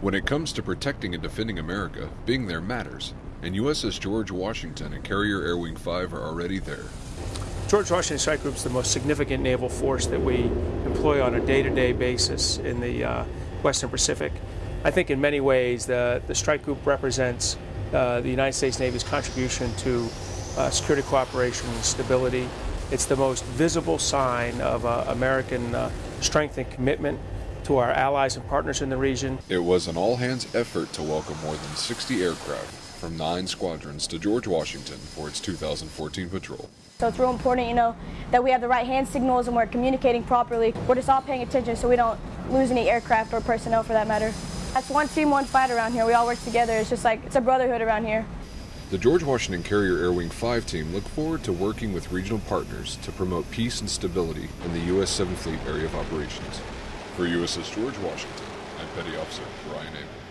When it comes to protecting and defending America, being there matters, and USS George Washington and Carrier Air Wing 5 are already there. George Washington Strike Group is the most significant naval force that we employ on a day-to-day basis in the uh, Western Pacific. I think in many ways the, the strike group represents uh, the United States Navy's contribution to uh, security cooperation and stability. It's the most visible sign of uh, American uh, strength and commitment to our allies and partners in the region. It was an all hands effort to welcome more than 60 aircraft from nine squadrons to George Washington for its 2014 patrol. So it's real important, you know, that we have the right hand signals and we're communicating properly. We're just all paying attention so we don't lose any aircraft or personnel for that matter. That's one team, one fight around here. We all work together. It's just like, it's a brotherhood around here. The George Washington Carrier Air Wing 5 team look forward to working with regional partners to promote peace and stability in the U.S. 7th Fleet area of operations. For USS George Washington, I'm Petty Officer Ryan Abel.